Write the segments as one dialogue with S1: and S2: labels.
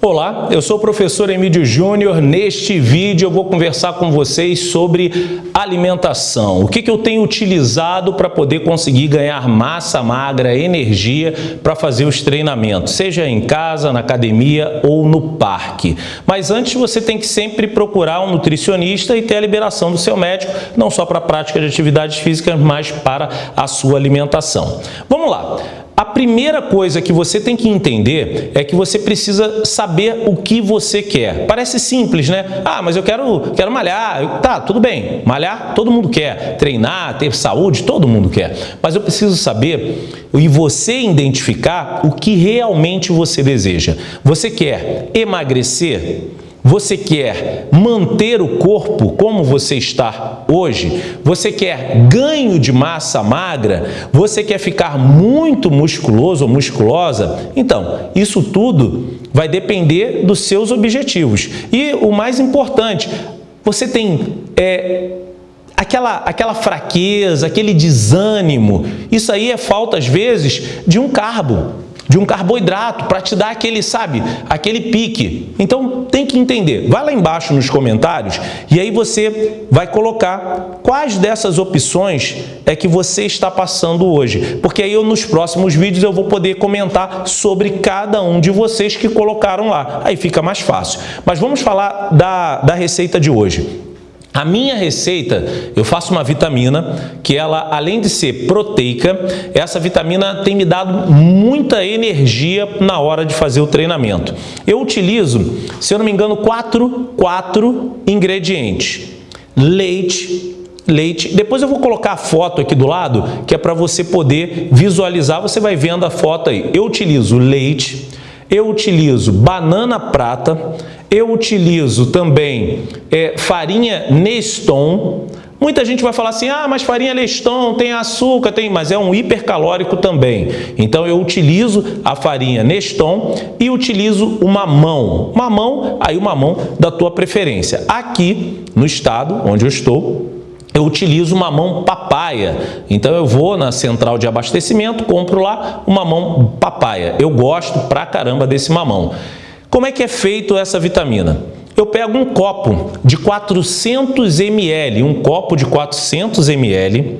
S1: Olá, eu sou o professor Emílio Júnior. Neste vídeo eu vou conversar com vocês sobre alimentação. O que, que eu tenho utilizado para poder conseguir ganhar massa magra, energia para fazer os treinamentos, seja em casa, na academia ou no parque. Mas antes você tem que sempre procurar um nutricionista e ter a liberação do seu médico, não só para a prática de atividades físicas, mas para a sua alimentação. Vamos lá. A primeira coisa que você tem que entender é que você precisa saber o que você quer. Parece simples, né? Ah, mas eu quero, quero malhar. Tá, tudo bem. Malhar, todo mundo quer. Treinar, ter saúde, todo mundo quer. Mas eu preciso saber e você identificar o que realmente você deseja. Você quer emagrecer? Você quer manter o corpo como você está hoje? Você quer ganho de massa magra? Você quer ficar muito musculoso ou musculosa? Então, isso tudo vai depender dos seus objetivos. E o mais importante, você tem é, aquela, aquela fraqueza, aquele desânimo. Isso aí é falta, às vezes, de um carbo de um carboidrato para te dar aquele, sabe, aquele pique. Então tem que entender. Vai lá embaixo nos comentários e aí você vai colocar quais dessas opções é que você está passando hoje. Porque aí eu, nos próximos vídeos eu vou poder comentar sobre cada um de vocês que colocaram lá. Aí fica mais fácil. Mas vamos falar da, da receita de hoje. A minha receita, eu faço uma vitamina que ela, além de ser proteica, essa vitamina tem me dado muita energia na hora de fazer o treinamento. Eu utilizo, se eu não me engano, quatro, quatro ingredientes. Leite, leite. Depois eu vou colocar a foto aqui do lado, que é para você poder visualizar, você vai vendo a foto aí. Eu utilizo leite, eu utilizo banana prata, eu utilizo também é, farinha Neston. Muita gente vai falar assim, ah, mas farinha Neston tem açúcar, tem, mas é um hipercalórico também. Então eu utilizo a farinha Neston e utilizo o mamão. Mamão, aí o mamão da tua preferência. Aqui no estado onde eu estou, eu utilizo uma mão papaya. Então eu vou na central de abastecimento, compro lá uma mão papaya. Eu gosto pra caramba desse mamão. Como é que é feito essa vitamina? Eu pego um copo de 400 ml, um copo de 400 ml,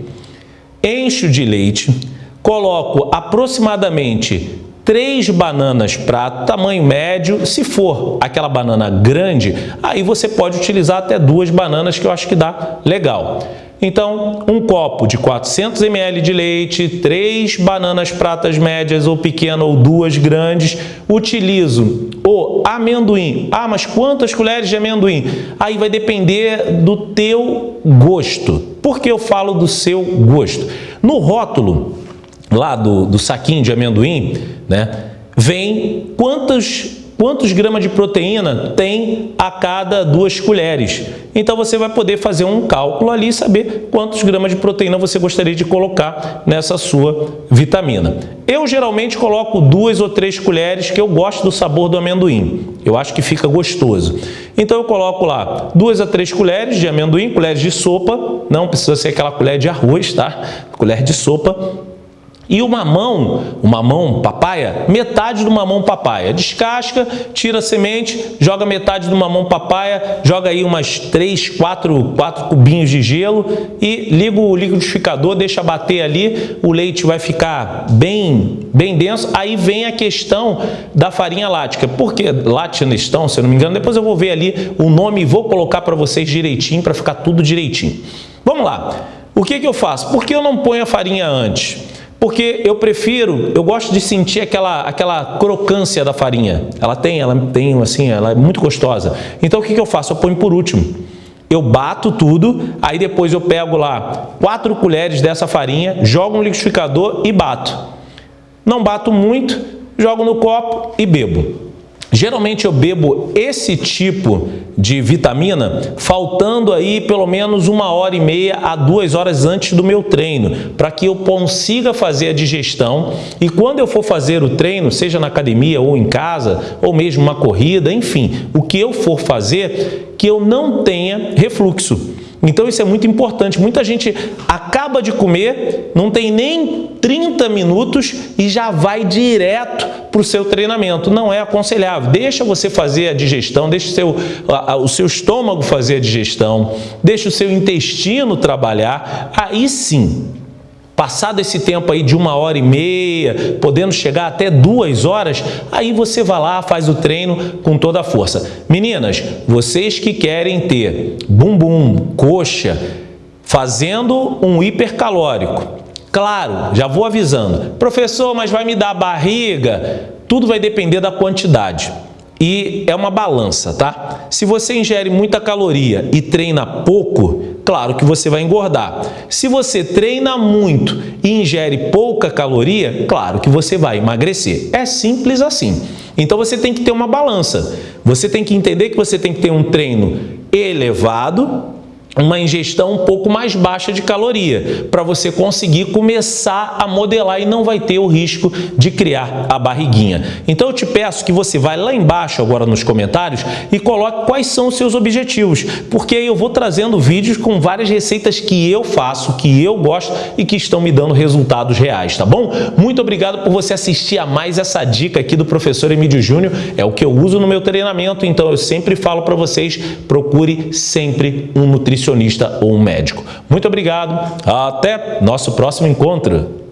S1: encho de leite, coloco aproximadamente três bananas para tamanho médio. Se for aquela banana grande, aí você pode utilizar até duas bananas que eu acho que dá legal. Então, um copo de 400 ml de leite, três bananas pratas médias ou pequenas ou duas grandes. Utilizo o amendoim. Ah, mas quantas colheres de amendoim? Aí vai depender do teu gosto. Por que eu falo do seu gosto? No rótulo lá do, do saquinho de amendoim, né, vem quantos quantos gramas de proteína tem a cada duas colheres. Então você vai poder fazer um cálculo ali e saber quantos gramas de proteína você gostaria de colocar nessa sua vitamina. Eu geralmente coloco duas ou três colheres que eu gosto do sabor do amendoim. Eu acho que fica gostoso. Então eu coloco lá duas a três colheres de amendoim, colheres de sopa, não precisa ser aquela colher de arroz, tá? Colher de sopa e o mamão, o mamão papaya, metade do mamão papaya. Descasca, tira a semente, joga metade do mamão papaya, joga aí umas 3, 4, 4 cubinhos de gelo e liga o liquidificador, deixa bater ali, o leite vai ficar bem, bem denso. Aí vem a questão da farinha lática. Por que latinestão, se eu não me engano? Depois eu vou ver ali o nome e vou colocar para vocês direitinho, para ficar tudo direitinho. Vamos lá. O que, que eu faço? Por que eu não ponho a farinha antes? Porque eu prefiro, eu gosto de sentir aquela, aquela crocância da farinha. Ela tem, ela tem assim, ela é muito gostosa. Então o que, que eu faço? Eu ponho por último. Eu bato tudo, aí depois eu pego lá quatro colheres dessa farinha, jogo no liquidificador e bato. Não bato muito, jogo no copo e bebo. Geralmente eu bebo esse tipo de vitamina faltando aí pelo menos uma hora e meia a duas horas antes do meu treino, para que eu consiga fazer a digestão e quando eu for fazer o treino, seja na academia ou em casa, ou mesmo uma corrida, enfim, o que eu for fazer, que eu não tenha refluxo. Então isso é muito importante. Muita gente acaba de comer, não tem nem 30 minutos e já vai direto para o seu treinamento. Não é aconselhável. Deixa você fazer a digestão, deixa o seu, o seu estômago fazer a digestão, deixa o seu intestino trabalhar. Aí sim, Passado esse tempo aí de uma hora e meia, podendo chegar até duas horas, aí você vai lá, faz o treino com toda a força. Meninas, vocês que querem ter bumbum, coxa, fazendo um hipercalórico, claro, já vou avisando, professor, mas vai me dar barriga? Tudo vai depender da quantidade e é uma balança, tá? Se você ingere muita caloria e treina pouco, claro que você vai engordar. Se você treina muito e ingere pouca caloria, claro que você vai emagrecer. É simples assim. Então você tem que ter uma balança. Você tem que entender que você tem que ter um treino elevado uma ingestão um pouco mais baixa de caloria, para você conseguir começar a modelar e não vai ter o risco de criar a barriguinha. Então eu te peço que você vá lá embaixo agora nos comentários e coloque quais são os seus objetivos, porque aí eu vou trazendo vídeos com várias receitas que eu faço, que eu gosto e que estão me dando resultados reais, tá bom? Muito obrigado por você assistir a mais essa dica aqui do professor Emílio Júnior, é o que eu uso no meu treinamento, então eu sempre falo para vocês, procure sempre um nutricionista nutricionista ou um médico. Muito obrigado, até nosso próximo encontro.